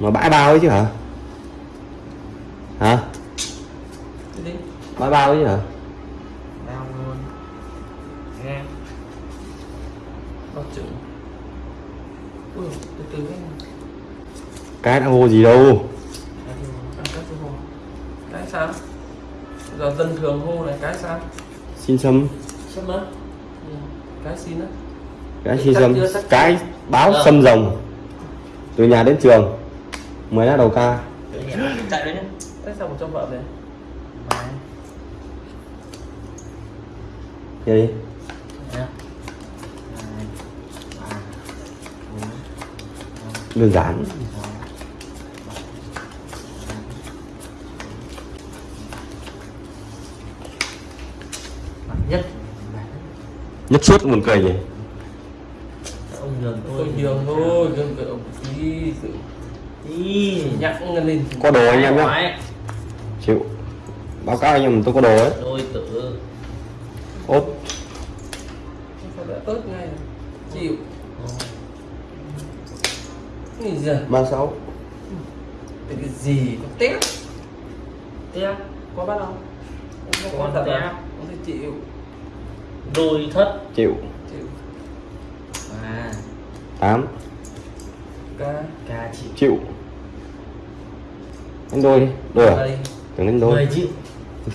mà bãi bao ấy chứ hả? Hả? Bãi bao ấy chứ hả? Cái đã hô gì đâu. Cái sao? Giờ dân thường hô này cái sao? Xin sâm sắp mất cái xin á? Cái xin sâm cái báo Ờ. sâm rồng. Từ nhà đến trường mới là đầu ca. Chạy đấy nhá. Cái sao một cho vợ về? Đấy. Nghe đi bốn, đơn giản. Nhất. Nhất suốt buồn cười nhỉ ông nhường tôi. Tôi nhường thôi nhường cái ông tí sự đi nhắc lên có đồ anh em nhá. chịu. Báo cáo anh em tôi có đồ ấy. Đôi tử. Ốt ớt ngay này. chịu. Cái gì ba sáu. Cái gì? Có tép. Tiếp có bắt không? Không có thật tép. à không thể chịu? Đôi thất. Chịu. Chịu. À. Tám. Ca. Ca chịu. Chịu đánh đôi đi. Đôi à? Tưởng đánh đôi.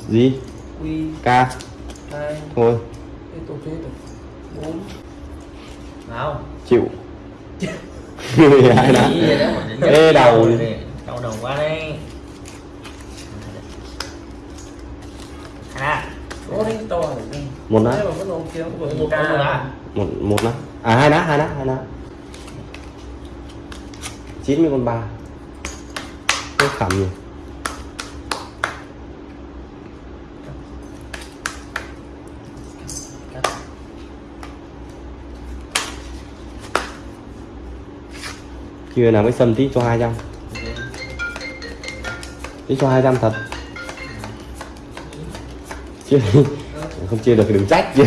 Gì? Hai. Thôi. Chịu. Hai đã? Ê, đầu. đau đầu quá đấy. À. Một lá thế mà vẫn ông kia cũng vừa một ca con lá một một lá à hai lá hai lá hai lá chín mươi con ba cái khẩm gì chưa nào, mới xâm tí cho hai trăm. Tí cho hai trăm thật. Chưa. Không chia được thì đừng trách. Chứ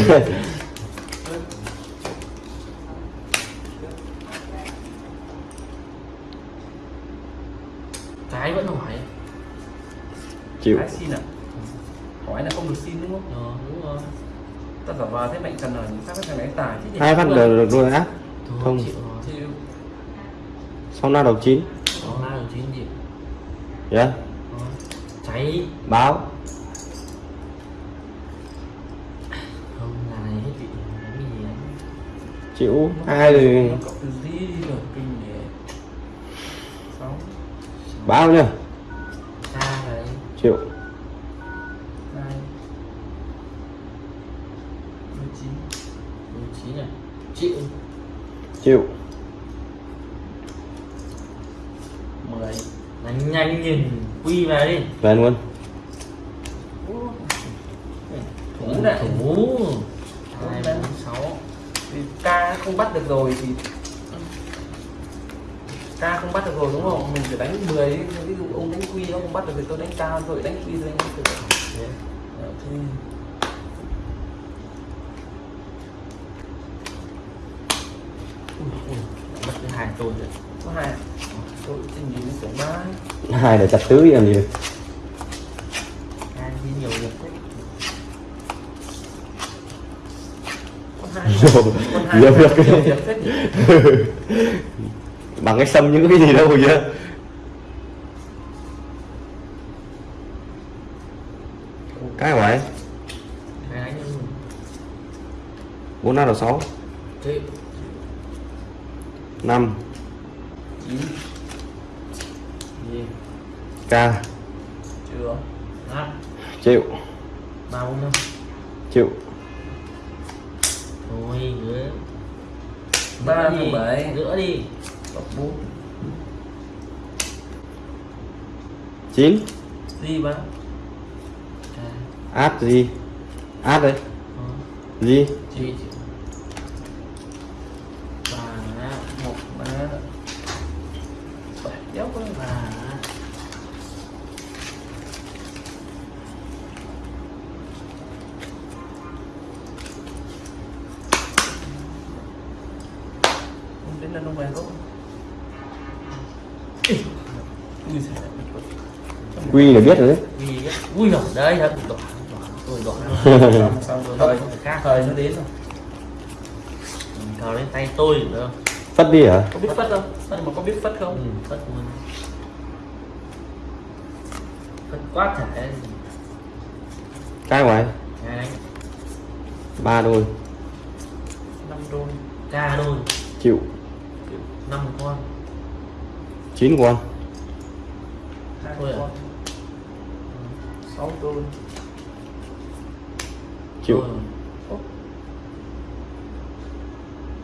cái vẫn hỏi chịu cái xin à hỏi là không được xin đúng không ờ đúng rồi ta giả vào thế mạnh cần là các cái thằng đánh tài chứ nhỉ hai phát được được rồi. Á Không. sau na đầu chín. Đầu dạ. Cháy. Báo. Không là này hết bị gì chịu. Rồi nhỉ? Sáu. Báo nhá. Chịu hai mười chín đầu chín này chịu chịu. Mười đánh nhanh nhìn quy vào đi. Về luôn. Thủ này thủ. Hai bốn sáu. Thì ca không bắt được rồi thì ca không bắt được rồi đúng không? Mình phải đánh 10 ví dụ ông đánh quy nó không bắt được thì tôi đánh cao rồi đánh quy tôi đánh quy Đấy. Ờ, thì mất cái hai tôi có hai à? tôi xin hai để chặt tứ làm gì hai đi nhiều việc Nhiều- là việc. bằng cái sâm những cái gì đâu chứ cái nhưng bốn năm đầu sáu 5 9 gì ca chưa. Năm triệu ba bốn năm. Triệu thôi nữa ba đi. bảy. Nữa đi. Bốn. Chín. Gì ba. Áp ờ. gì? Áp đấy. Gì? Quy là biết rồi đấy. Ui rồi đấy đỏ đỏ tôi đỏ. Xong rồi khác. Thời nó đến rồi. Cào lên tay tôi được không? Phất đi hả? Có biết phất không? Phất mà có biết phất ừ, không phất luôn phất quá thể cái ngoài. Ba đôi. Năm đôi. Ca đôi. Chịu. Năm con. Chín con. Thôi à? Sáu đôi chịu.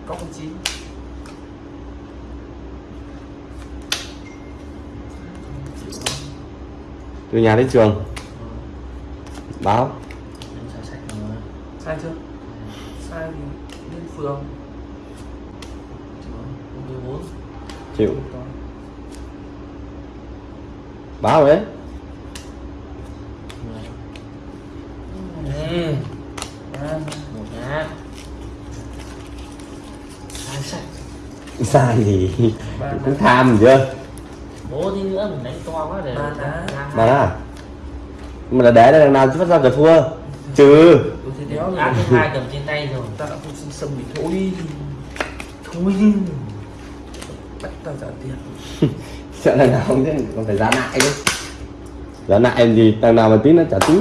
Có con chín từ nhà đến trường. Ừ. báo. Sai chưa? Sai thì lên phường. Chịu báo đấy Ừ. à, Một nhá. Xóa sạch. Sai gì? Ba cũng đá tham chưa? Bố tí nữa mình đánh to quá để Ba đá. mà đó mà là để đằng nào chứ phát ra cờ thua. Trừ. Thứ hai cầm trên tay rồi. ta đã không xin sâm bị thôi. Thôi. Đi. bắt tao trả tiền. Sợ đằng nào không chứ còn phải giá lại đấy giá lại em gì? Đằng nào mà tí nó trả tí.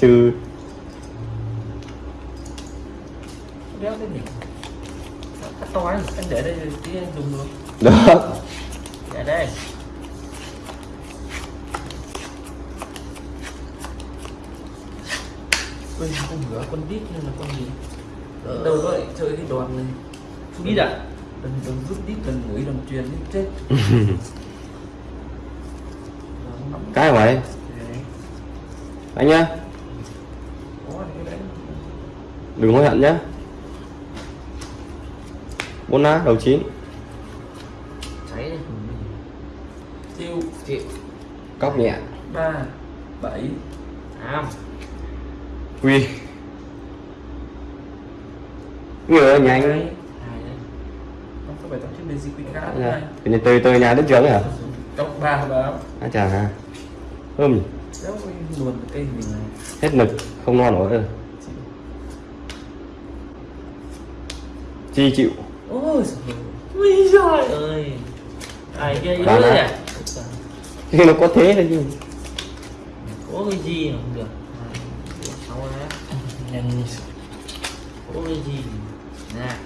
Trừ. Đéo thế nhỉ to anh anh để đây rồi tí anh dùng được. Đó Để đây. Ui, con ngựa con đít nên là con gì đâu có lại chơi cái đoàn này. Đi đã. đừng đừng rút đít đừng mũi đừng truyền đi chết. Cái vậy anh nhá. Đừng hối hận nhá bốn lá đầu chín. Cháy đi. tiêu. Chịu. cóc nhẹ. Ba bảy. Am. quy người nhanh Dạ. này. Cái này từ từ nhà đến trường ấy hả? Cộng ba báo. À cây mình này. Hết nực không no nổi rồi chi chịu ôi giời Ui giời ơi. Ai kia yếu đấy à? nó có thế thôi chứ Có cái gì mà không được. Sáu lá. nhanh Có cái gì. Nè.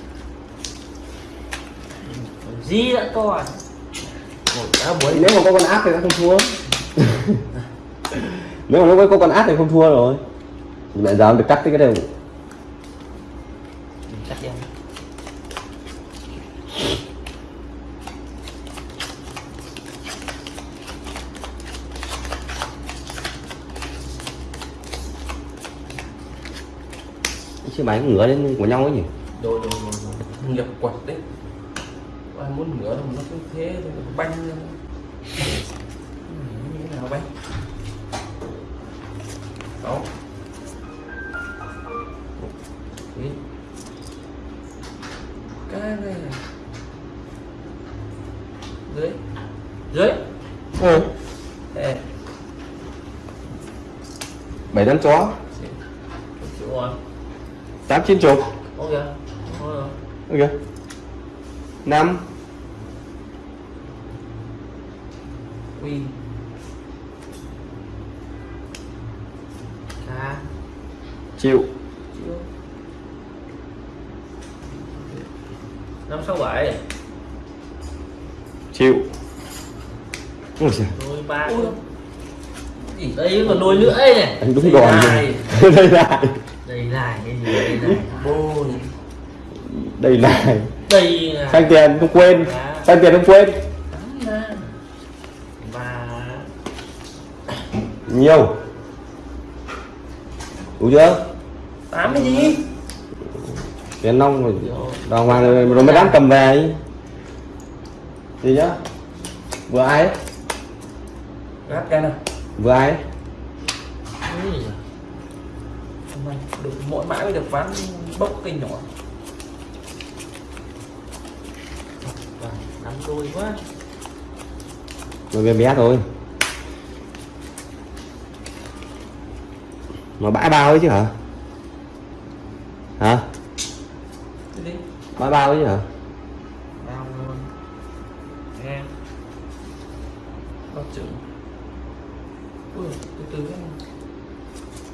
Gì đã to à? Bốn. nếu mà có con áp thì nó không thua nếu mà lúc ấy có con áp thì không thua rồi mẹ giờ được cắt cái đều Cắt em. Chứ máy ngửa lên của nhau ấy nhỉ? Đồ đồ đồ đồ. Nhập quật đấy. Ai muốn ngửa mà nó cứ thế thôi nó banh như thế nào banh. Sáu cái này. Dưới. Dưới. ừ. Bảy đám chó. Tám chín chục rồi. ok năm quy Cá. chịu Năm sáu bảy. chịu ôi trời Đôi ba. Gì Đây còn đôi nữa ấy này. anh đúng đòn này. rồi đây lại Đây này cái gì đây này. bô này đây lại. Đây là sang tiền không quên. Sang tiền không quên. Ba nhiều. Đủ chưa? Tám cái gì? Tiền nông rồi. Đòn hoàng rồi, rồi mới dám cầm về ấy. gì nhá? Vừa ai ấy? gắt cái nào vừa ai được mỗi mãi mới được ván bốc kinh nhỏ, vâng, nắm đôi quá. Đôi bé bé thôi. Mà bãi bao ấy chứ hả? Hả? Bãi bao ấy chứ hả?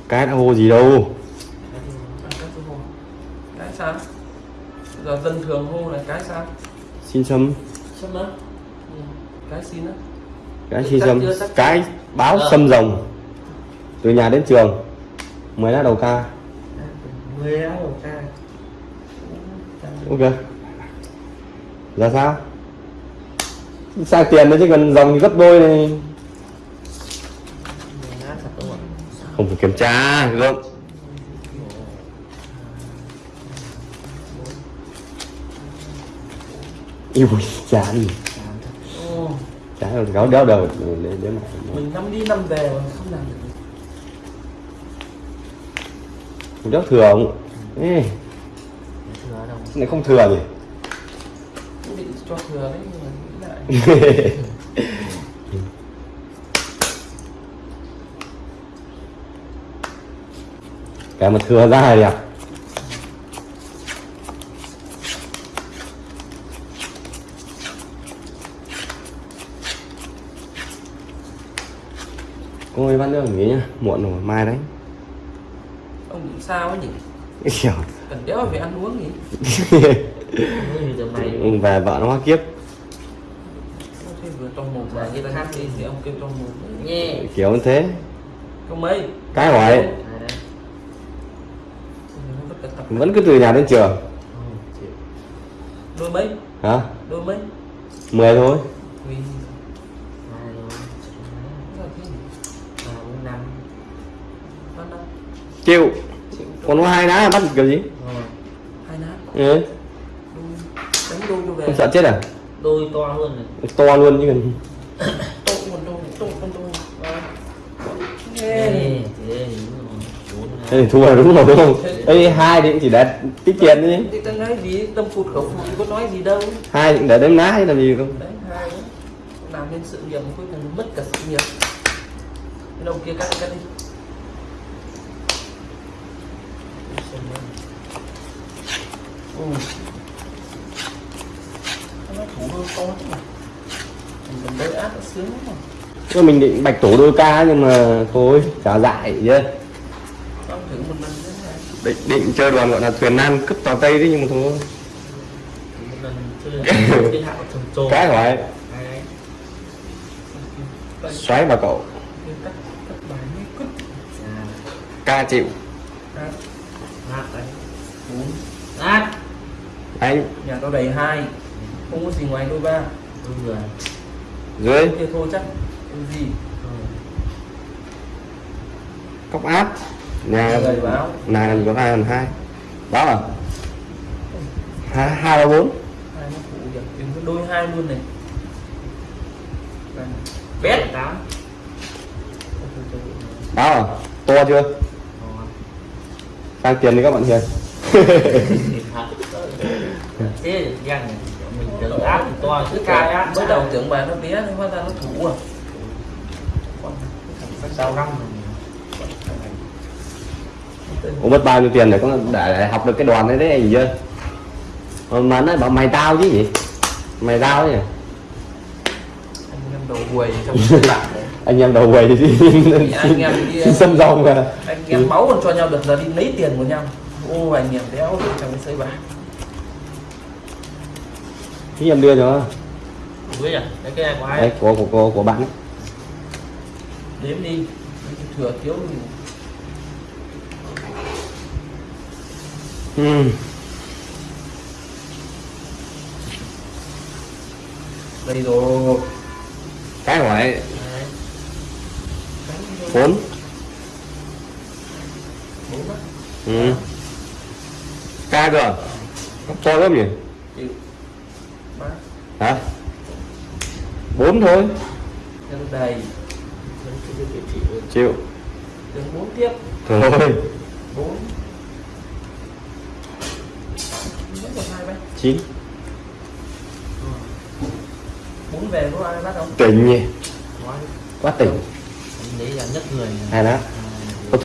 Cái đã bao gì đâu. Sao? Giờ dân thường hô là cái sao? Xin sâm sắp mất Ừ, Cái xin á? Cái xin sâm cái báo Ờ. sâm rồng. Từ nhà đến trường. Mới là đầu ca. Mười á một ca. Ok. Là sao? Sang tiền nữa chứ còn dòng thì gấp đôi này. Mười á không phải kiểm tra không yêu Ồ, chán rồi gáo đéo đầu để để mà Mình năm đi năm về mà không làm được đéo thừa không Ê, thừa đâu? Này không thừa nhỉ? Cũng định cho thừa đấy nhưng mà nghĩ lại. Cái mà thừa ra là đẹp ơi bác nữa nghỉ nhá. Muộn rồi mai đấy. Ông nghĩ sao ấy nhỉ? Kiểu Cần đéo về ăn uống nhỉ? Ừ, về vợ nó hoa kiếp. Ông thấy vừa trong mồm mà như ta hát đi thì ông kêu trong mồm. Ấy. nghe. Kiểu như thế. Không mấy? Cái hỏi vẫn cứ từ nhà đến trường. Đôi mấy? Hả? Đôi mấy? Mười thôi Vì hai rồi Sao thế nhỉ ba bốn năm Bắt năm chịu. Còn có hai đá bắt kiểu gì? Hai nát ừ. Đánh đôi cho về. Không sợ chết à? Đôi to luôn này. To luôn chứ cần Tô con đôi Tô con đôi thua đúng rồi đúng không? Ấy hai thì chỉ để tích tiền đi. Thì ta nói gì? Tâm phụt khẩu phụt có nói gì đâu. Hai thì cũng để đếm ná hay làm gì không? Đấy hai Làm nên sự nghiệp cuối cùng mất cả sự nghiệp. Cái đầu kia cắt đi, cắt đi Ừ. Nó thủ đôi to chứ mà Mình cầm đôi ác nó sướng lắm mà mình định bạch tổ đôi ca nhưng mà thôi trả dại chứ định định chơi đoàn gọi là thuyền nan cướp tàu tây đấy nhưng mà thôi. Cái hạo hỏi xoáy vào cậu. Ca chịu. Hát đấy bốn hát đánh Nhà tao đầy hai. Không có gì ngoài đôi ba. Đôi người. Dưới. Kia thôi chắc Đôi gì. Cốc áp. Nhà làm gì có hai lần hai. Báo à? Hai hai ba bốn. Đôi hai luôn này. Bét. Tám. Báo à? To chưa sang tiền đi các bạn hiền. Thế răng mình tưởng áp to cứ cai áp mới đầu tưởng bà nó bé nhưng hóa ra nó thủ à. Răng Ủa mất bao nhiêu tiền để có để, để học được cái đoàn đấy đấy anh gì chưa mà nó bảo mày tao chứ gì? Mày tao chứ anh em đầu quầy trong này anh em đầu quầy thì anh em đi xin xâm rồng à anh em máu còn cho nhau được giờ đi lấy tiền của nhau. Ô anh em đéo được trong cái sới bạc. Thì em đưa cho Ui à, cái cái này của ai? đấy của của của, của bạn ấy. đếm đi. Thừa thiếu thì ừ. đây rồi. Cái hỏi Đấy. bốn. Bốn á ừ. ca cơ to lắm nhỉ? Hả? Bốn thôi. Nó đầy. Chịu. Đường bốn tiếp. Thôi. Bốn. Chín. Bốn về có ai bắt không? Tỉnh nhỉ? Quá tỉnh Đấy là nhất người. Hai đó. Hai